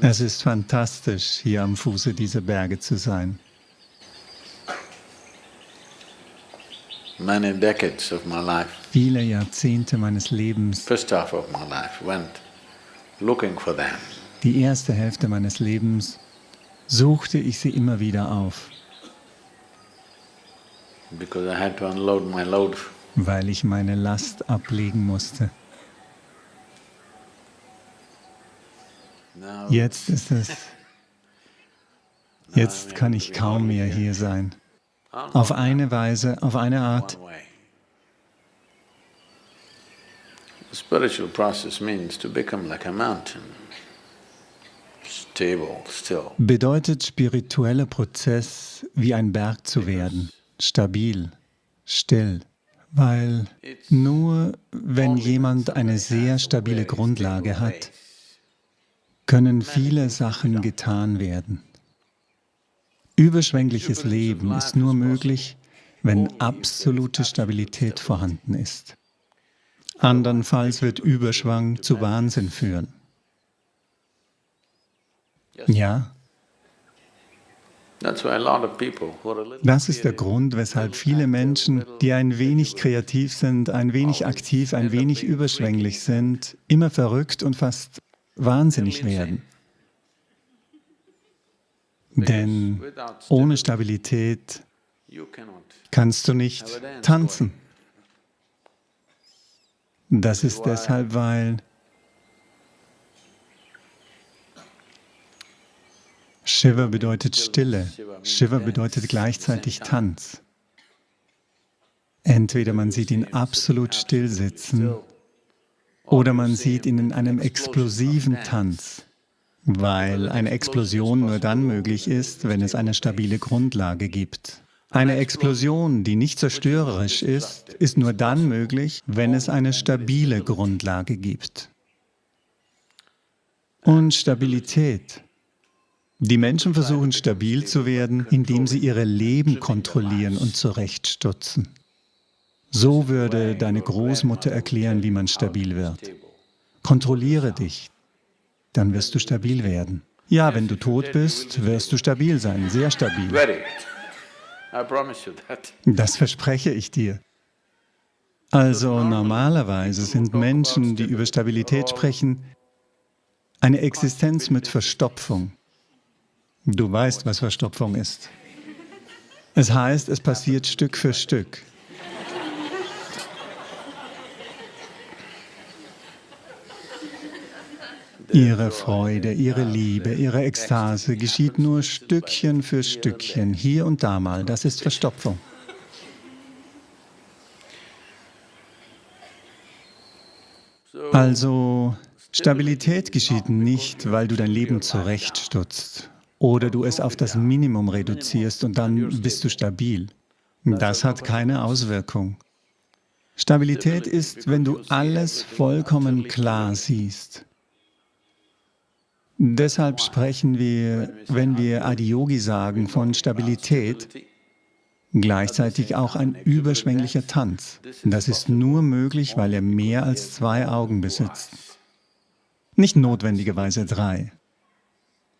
Es ist fantastisch, hier am Fuße dieser Berge zu sein. Many decades of my life, Viele Jahrzehnte meines Lebens, first half of my life, went looking for them. die erste Hälfte meines Lebens, suchte ich sie immer wieder auf, because I had to unload my load. weil ich meine Last ablegen musste. Jetzt ist es, jetzt kann ich kaum mehr hier sein. Auf eine Weise, auf eine Art. The spiritual process means to become like a mountain, stable, still. bedeutet spiritueller Prozess, wie ein Berg zu werden, stabil, still, weil nur wenn jemand eine sehr stabile Grundlage hat, können viele Sachen getan werden. Überschwängliches Leben ist nur möglich, wenn absolute Stabilität vorhanden ist. Andernfalls wird Überschwang zu Wahnsinn führen. Ja, Das ist der Grund, weshalb viele Menschen, die ein wenig kreativ sind, ein wenig aktiv, ein wenig überschwänglich sind, immer verrückt und fast wahnsinnig werden. Denn ohne Stabilität kannst du nicht tanzen. Das ist deshalb, weil Shiva bedeutet Stille, Shiva bedeutet gleichzeitig Tanz. Entweder man sieht ihn absolut still sitzen oder man sieht ihn in einem explosiven Tanz, weil eine Explosion nur dann möglich ist, wenn es eine stabile Grundlage gibt. Eine Explosion, die nicht zerstörerisch ist, ist nur dann möglich, wenn es eine stabile Grundlage gibt. Und Stabilität. Die Menschen versuchen stabil zu werden, indem sie ihre Leben kontrollieren und zurechtstutzen. So würde deine Großmutter erklären, wie man stabil wird. Kontrolliere dich, dann wirst du stabil werden. Ja, wenn du tot bist, wirst du stabil sein, sehr stabil. Das verspreche ich dir. Also normalerweise sind Menschen, die über Stabilität sprechen, eine Existenz mit Verstopfung. Du weißt, was Verstopfung ist. Es heißt, es passiert Stück für Stück. Ihre Freude, ihre Liebe, ihre Ekstase geschieht nur Stückchen für Stückchen, hier und da mal. Das ist Verstopfung. Also, Stabilität geschieht nicht, weil du dein Leben zurechtstutzt oder du es auf das Minimum reduzierst und dann bist du stabil. Das hat keine Auswirkung. Stabilität ist, wenn du alles vollkommen klar siehst. Deshalb sprechen wir, wenn wir Adiyogi sagen, von Stabilität, gleichzeitig auch ein überschwänglicher Tanz. Das ist nur möglich, weil er mehr als zwei Augen besitzt. Nicht notwendigerweise drei,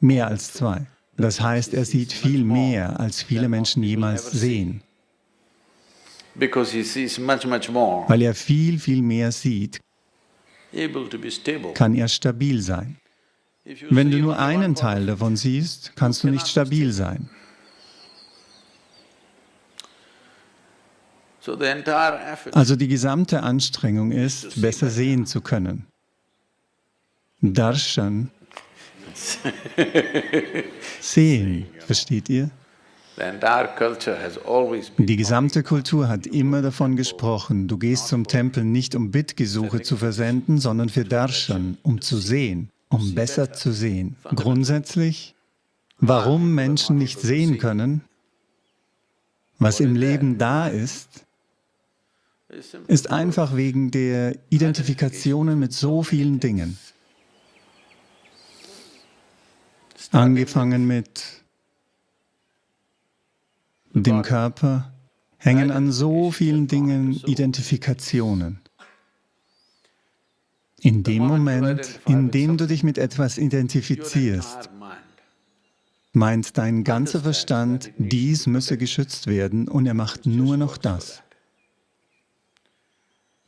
mehr als zwei. Das heißt, er sieht viel mehr, als viele Menschen jemals sehen. Weil er viel, viel mehr sieht, kann er stabil sein. Wenn du nur einen Teil davon siehst, kannst du nicht stabil sein. Also die gesamte Anstrengung ist, besser sehen zu können. Darshan, sehen, versteht ihr? Die gesamte Kultur hat immer davon gesprochen, du gehst zum Tempel nicht um Bittgesuche zu versenden, sondern für Darshan, um zu sehen, um besser zu sehen. Grundsätzlich, warum Menschen nicht sehen können, was im Leben da ist, ist einfach wegen der Identifikationen mit so vielen Dingen. Angefangen mit dem Körper, hängen an so vielen Dingen Identifikationen. In dem Moment, in dem du dich mit etwas identifizierst, meint dein ganzer Verstand, dies müsse geschützt werden und er macht nur noch das.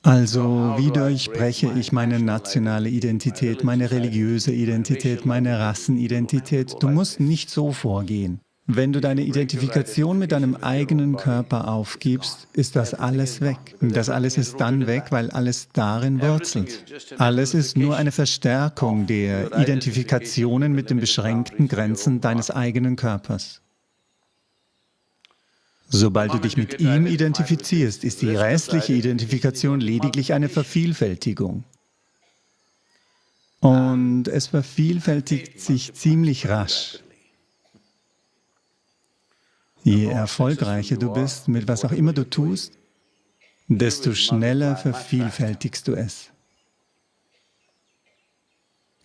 Also, wie durchbreche ich meine nationale Identität, meine religiöse Identität, meine Rassenidentität? Du musst nicht so vorgehen. Wenn du deine Identifikation mit deinem eigenen Körper aufgibst, ist das alles weg. Das alles ist dann weg, weil alles darin wurzelt. Alles ist nur eine Verstärkung der Identifikationen mit den beschränkten Grenzen deines eigenen Körpers. Sobald du dich mit ihm identifizierst, ist die restliche Identifikation lediglich eine Vervielfältigung. Und es vervielfältigt sich ziemlich rasch. Je erfolgreicher du bist, mit was auch immer du tust, desto schneller vervielfältigst du es.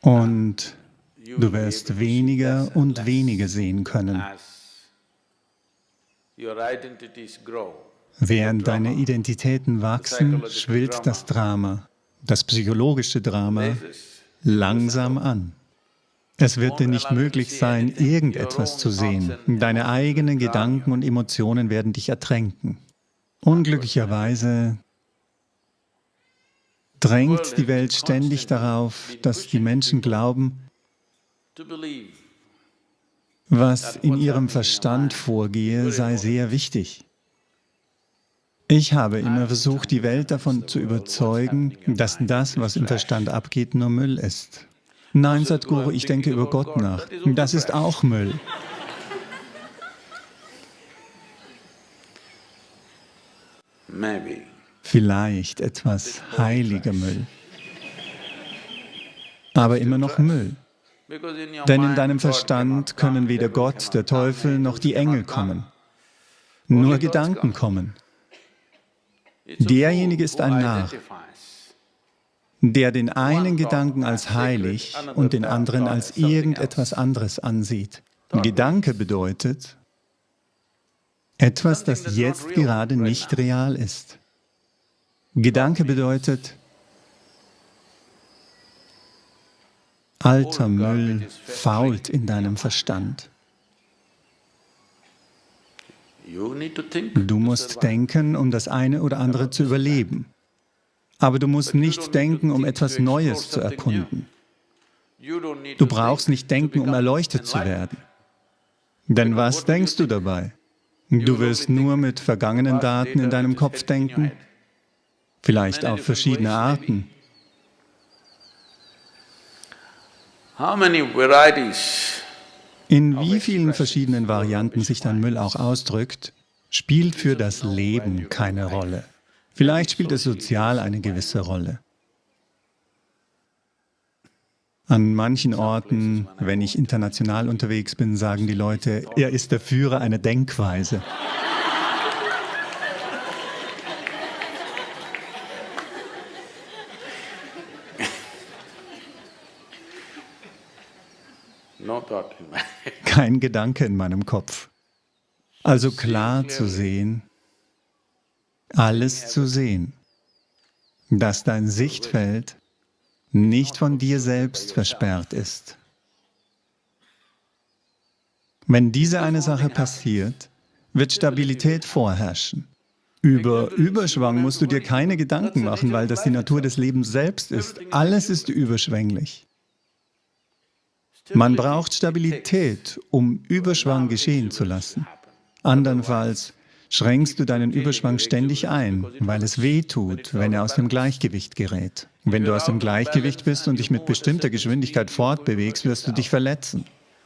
Und du wirst weniger und weniger sehen können. Während deine Identitäten wachsen, schwillt das Drama, das psychologische Drama, langsam an. Es wird dir nicht möglich sein, irgendetwas zu sehen. Deine eigenen Gedanken und Emotionen werden dich ertränken. Unglücklicherweise drängt die Welt ständig darauf, dass die Menschen glauben, was in ihrem Verstand vorgehe, sei sehr wichtig. Ich habe immer versucht, die Welt davon zu überzeugen, dass das, was im Verstand abgeht, nur Müll ist. Nein, Sadhguru, ich denke über Gott nach. Das ist auch Müll. Vielleicht etwas heiliger Müll. Aber immer noch Müll. Denn in deinem Verstand können weder Gott, der Teufel, noch die Engel kommen. Nur Gedanken kommen. Derjenige ist ein Narr, der den einen Gedanken als heilig und den anderen als irgendetwas anderes ansieht. Gedanke bedeutet etwas, das jetzt gerade nicht real ist. Gedanke bedeutet, alter Müll fault in deinem Verstand. Du musst denken, um das eine oder andere zu überleben. Aber du musst nicht denken, um etwas Neues zu erkunden. Du brauchst nicht denken, um erleuchtet zu werden. Denn was denkst du dabei? Du wirst nur mit vergangenen Daten in deinem Kopf denken, vielleicht auf verschiedene Arten. In wie vielen verschiedenen Varianten sich dein Müll auch ausdrückt, spielt für das Leben keine Rolle. Vielleicht spielt es sozial eine gewisse Rolle. An manchen Orten, wenn ich international unterwegs bin, sagen die Leute, er ist der Führer einer Denkweise. Kein Gedanke in meinem Kopf. Also klar zu sehen, alles zu sehen, dass dein Sichtfeld nicht von dir selbst versperrt ist. Wenn diese eine Sache passiert, wird Stabilität vorherrschen. Über Überschwang musst du dir keine Gedanken machen, weil das die Natur des Lebens selbst ist. Alles ist überschwänglich. Man braucht Stabilität, um Überschwang geschehen zu lassen. Andernfalls schränkst du deinen Überschwang ständig ein, weil es weh tut, wenn er aus dem Gleichgewicht gerät. Wenn du aus dem Gleichgewicht bist und dich mit bestimmter Geschwindigkeit fortbewegst, wirst du dich verletzen.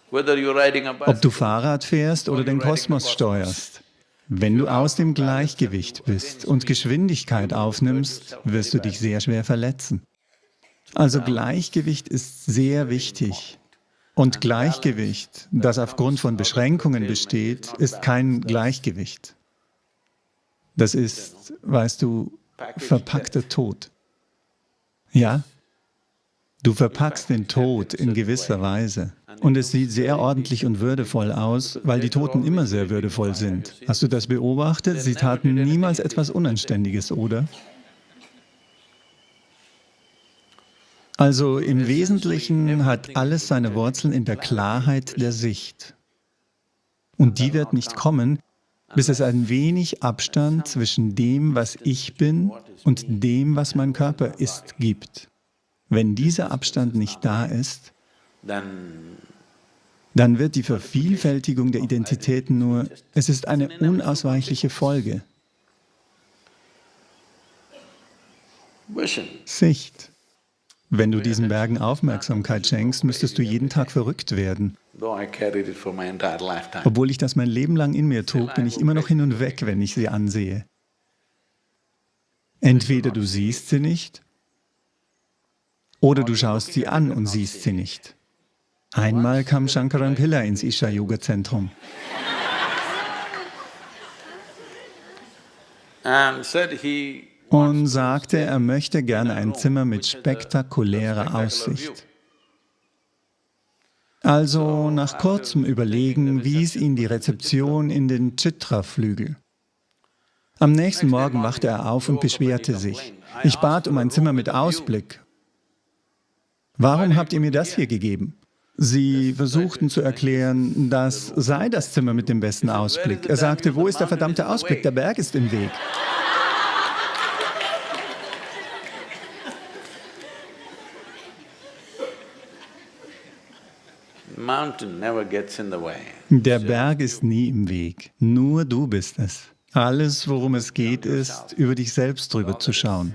Ob du Fahrrad fährst oder den Kosmos steuerst. Wenn du aus dem Gleichgewicht bist und Geschwindigkeit aufnimmst, wirst du dich sehr schwer verletzen. Also Gleichgewicht ist sehr wichtig. Und Gleichgewicht, das aufgrund von Beschränkungen besteht, ist kein Gleichgewicht. Das ist, weißt du, verpackter Tod. Ja? Du verpackst den Tod in gewisser Weise. Und es sieht sehr ordentlich und würdevoll aus, weil die Toten immer sehr würdevoll sind. Hast du das beobachtet? Sie taten niemals etwas Unanständiges, oder? Also im Wesentlichen hat alles seine Wurzeln in der Klarheit der Sicht. Und die wird nicht kommen, bis es ein wenig Abstand zwischen dem, was ich bin, und dem, was mein Körper ist, gibt. Wenn dieser Abstand nicht da ist, dann wird die Vervielfältigung der Identitäten nur, es ist eine unausweichliche Folge. Sicht. Wenn du diesen Bergen Aufmerksamkeit schenkst, müsstest du jeden Tag verrückt werden. Obwohl ich das mein Leben lang in mir trug, bin ich immer noch hin und weg, wenn ich sie ansehe. Entweder du siehst sie nicht, oder du schaust sie an und siehst sie nicht. Einmal kam Shankaran Pilla ins Isha-Yoga-Zentrum. und sagte, er möchte gerne ein Zimmer mit spektakulärer Aussicht. Also nach kurzem Überlegen wies ihn die Rezeption in den Chitra-Flügel. Am nächsten Morgen wachte er auf und beschwerte sich. Ich bat um ein Zimmer mit Ausblick. Warum habt ihr mir das hier gegeben? Sie versuchten zu erklären, das sei das Zimmer mit dem besten Ausblick. Er sagte, wo ist der verdammte Ausblick? Der Berg ist im Weg. Der Berg ist nie im Weg, nur du bist es. Alles, worum es geht, ist, über dich selbst drüber zu schauen.